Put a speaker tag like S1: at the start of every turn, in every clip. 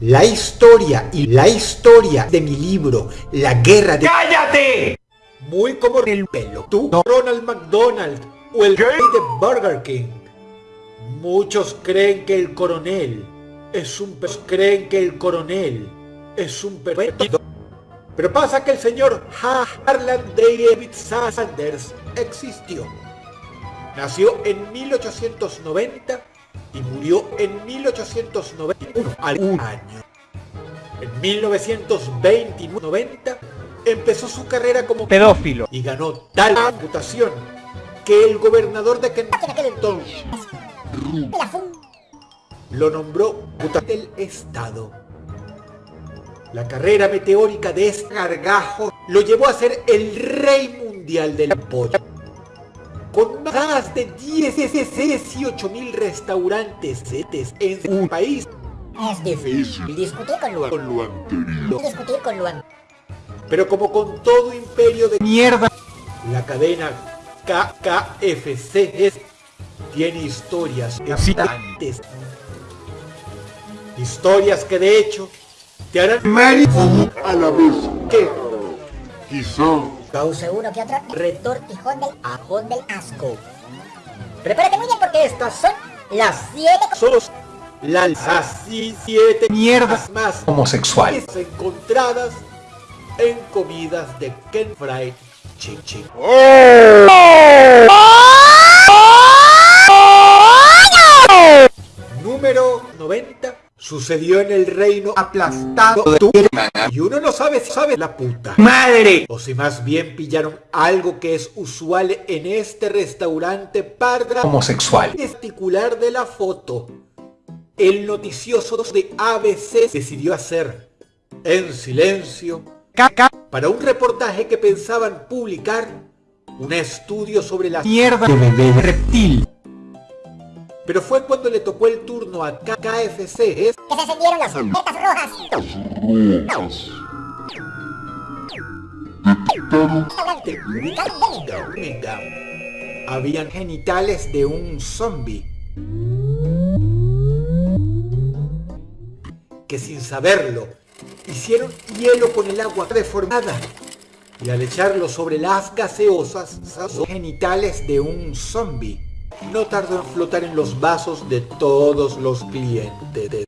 S1: La historia y la historia de mi libro, La Guerra de...
S2: ¡Cállate!
S1: Muy como el pelo. Tú, Ronald McDonald o el rey de Burger King. Muchos creen que el coronel es un... creen que el coronel es un perfecto. Pero pasa que el señor Harlan David Sanders existió. Nació en 1890 y murió en 1891 al un año. En 1920 empezó su carrera como
S2: pedófilo.
S1: y ganó tal reputación que el gobernador de Kentucky lo nombró del estado. La carrera meteórica de este gargajo lo llevó a ser el rey mundial del pollo con más de 18 mil restaurantes en un país.
S3: Es difícil discutir con lo, con lo anterior. Discutir con lo
S1: Pero como con todo imperio de mierda, la cadena KKFC tiene historias excitantes. Historias que de hecho te harán
S4: a la vez
S1: que
S4: quizá
S3: Cause uno que otro retortijón del ajón del asco. Prepárate muy bien porque estas son las 7
S1: Solo las así siete mierdas más
S2: homosexuales
S1: encontradas en comidas de Ken Fried Chicken. Número Sucedió en el reino aplastado de tu Y uno no sabe si sabe la puta.
S2: ¡Madre!
S1: O si más bien pillaron algo que es usual en este restaurante parda.
S2: Homosexual.
S1: Particular de la foto. El noticioso de ABC decidió hacer en silencio
S2: caca
S1: para un reportaje que pensaban publicar un estudio sobre la
S2: mierda de bebé reptil
S1: pero fue cuando le tocó el turno a KFC
S3: ¿es? que se encendieron las alertas rojas.
S1: Habían genitales de un zombie. Que sin saberlo, hicieron hielo con el agua deformada. Y al echarlo sobre las gaseosas, genitales de un zombie no tardó en flotar en los vasos de todos los clientes.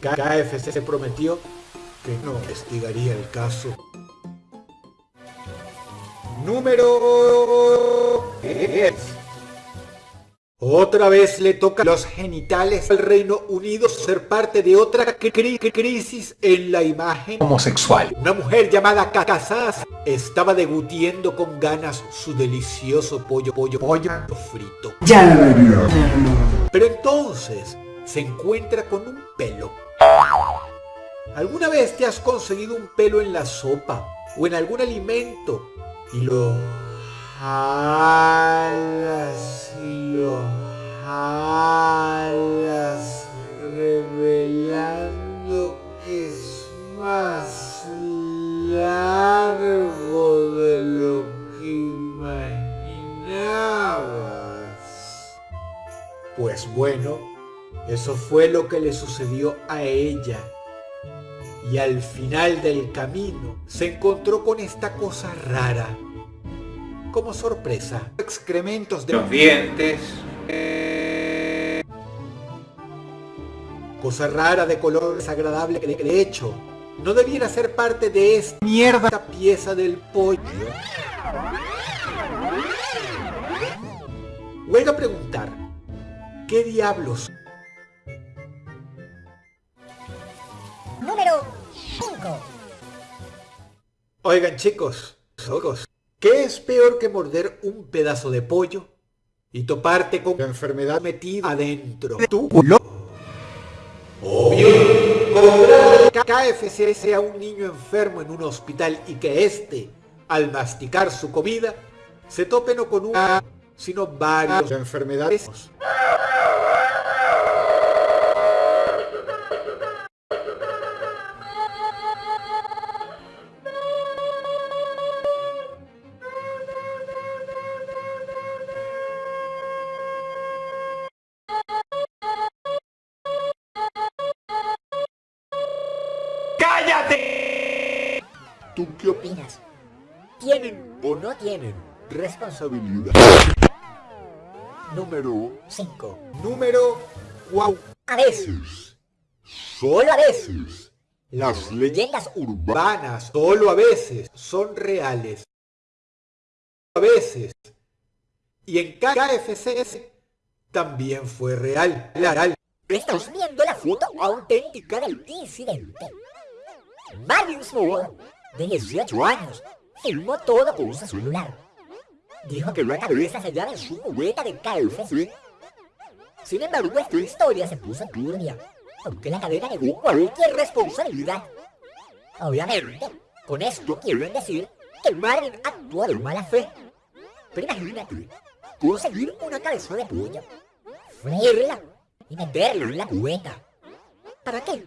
S1: KFC se prometió que no investigaría el caso. Número 10. Otra vez le toca los genitales al Reino Unido ser parte de otra crisis en la imagen
S2: homosexual.
S1: Una mujer llamada Kakazaz estaba degutiendo con ganas su delicioso pollo, pollo, pollo frito.
S2: Ya
S1: Pero entonces se encuentra con un pelo. ¿Alguna vez te has conseguido un pelo en la sopa o en algún alimento y lo bueno, eso fue lo que le sucedió a ella. Y al final del camino se encontró con esta cosa rara como sorpresa. Excrementos de
S2: los dientes.
S1: Cosa rara de color desagradable que de hecho no debiera ser parte de esta mierda pieza del pollo. Luego a preguntar, ¿qué diablos?
S3: Número 5.
S1: Oigan chicos, ojos. ¿Qué es peor que morder un pedazo de pollo y toparte con la enfermedad metida adentro? ¿Tú? Obvio, comprar KFC sea un niño enfermo en un hospital y que éste, al masticar su comida, se tope no con una, sino varias enfermedades.
S4: ¿Tú qué
S3: opinas? ¿Tienen o no tienen responsabilidad?
S4: Número
S3: 5.
S1: Número 4.
S3: A veces, solo a veces, las leyendas urbanas
S1: solo a veces, son reales. A veces. Y en KFC también fue real. real.
S3: Estamos viendo la foto auténtica del incidente. Marius Moore, de 18 años, filmó todo con su celular. Dijo que la cabeza se llama su jugueta de KFC. Sin embargo, esta historia se puso turbia, porque la cadena negó cualquier responsabilidad. Obviamente, con esto quieren decir que Marvin actuó de mala fe. Pero imagínate, conseguir una cabeza de pollo, freírla y meterlo en la cubeta. ¿Para qué?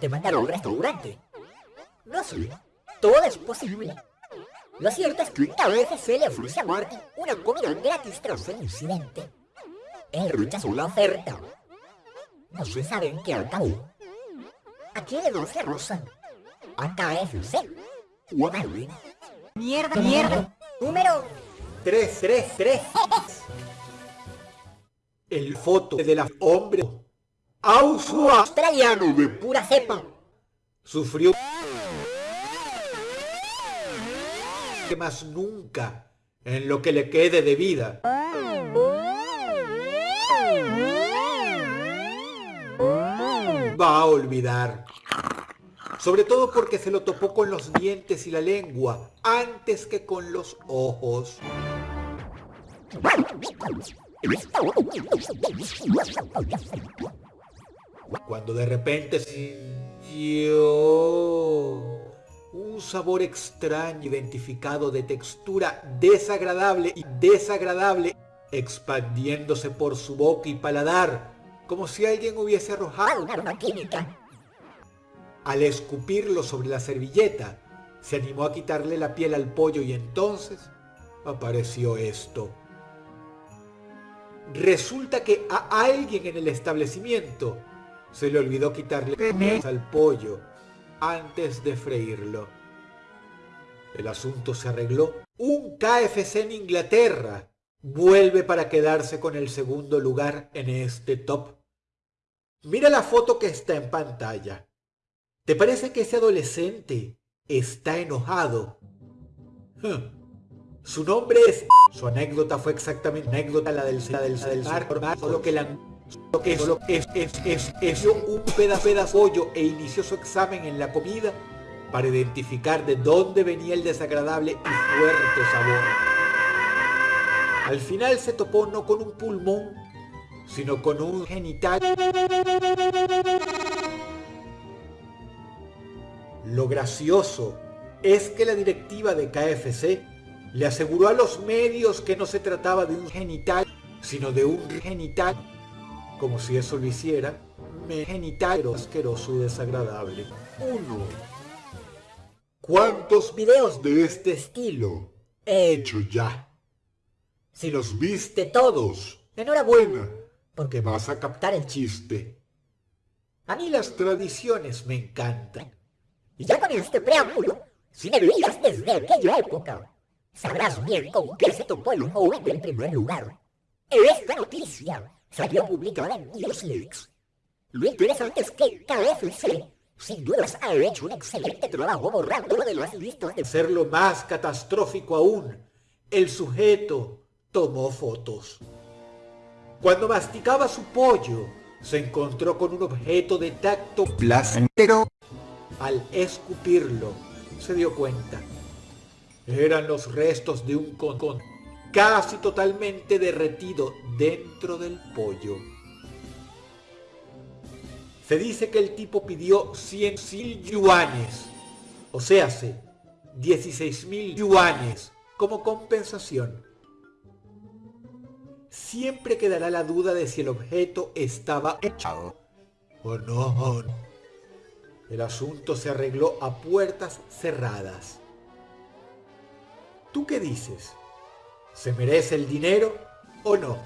S3: ¿Te mandaron a un restaurante? No sé, todo es posible. Lo cierto es que a veces se le ofrece a Marty una comida gratis tras el incidente. Él rechazó la oferta. No se sabe en qué acabó. ¿A quién le no se rozan? ¿A KFC? ¿O a Marvin? Mierda, mierda. Número
S1: 3, 3, 3. El foto de la hombre Ausua
S3: australiano de pura cepa.
S1: sufrió más nunca en lo que le quede de vida. Va a olvidar. Sobre todo porque se lo topó con los dientes y la lengua antes que con los ojos. Cuando de repente sintió un sabor extraño identificado de textura desagradable y desagradable expandiéndose por su boca y paladar como si alguien hubiese arrojado
S3: Una arma química.
S1: al escupirlo sobre la servilleta, se animó a quitarle la piel al pollo y entonces apareció esto. Resulta que a alguien en el establecimiento se le olvidó quitarle penes al pollo antes de freírlo. El asunto se arregló. Un KFC en Inglaterra vuelve para quedarse con el segundo lugar en este top. Mira la foto que está en pantalla. ¿Te parece que ese adolescente está enojado? Su nombre es... Su anécdota fue exactamente anécdota la del, la del. Solo que solo es, es, es, es un pedazo de pollo e inició su examen en la comida para identificar de dónde venía el desagradable y fuerte sabor. Al final se topó no con un pulmón, sino con un genital. Lo gracioso es que la directiva de KFC le aseguró a los medios que no se trataba de un genital, sino de un genital, como si eso lo hiciera, me genital asqueroso y desagradable. Uno. ¿Cuántos videos de este estilo he hecho ya? Si los viste todos, enhorabuena, porque vas a captar el chiste. A mí las tradiciones me encantan.
S3: Y ya con este preámbulo, si me veías desde aquella época, sabrás bien con qué se topó el joven en primer lugar. Esta noticia salió publicada en Newsleaks. Lo interesante es que KFC, sin dudas, ha hecho un excelente trabajo borrándolo de las listas de...
S1: Hacerlo más catastrófico aún, el sujeto tomó fotos. Cuando masticaba su pollo, se encontró con un objeto de tacto placentero. Al escupirlo, se dio cuenta. Eran los restos de un concón casi totalmente derretido dentro del pollo. Se dice que el tipo pidió 100 mil yuanes, o sea, 16 mil yuanes, como compensación. Siempre quedará la duda de si el objeto estaba echado o no. El asunto se arregló a puertas cerradas. ¿Tú qué dices? ¿Se merece el dinero o no?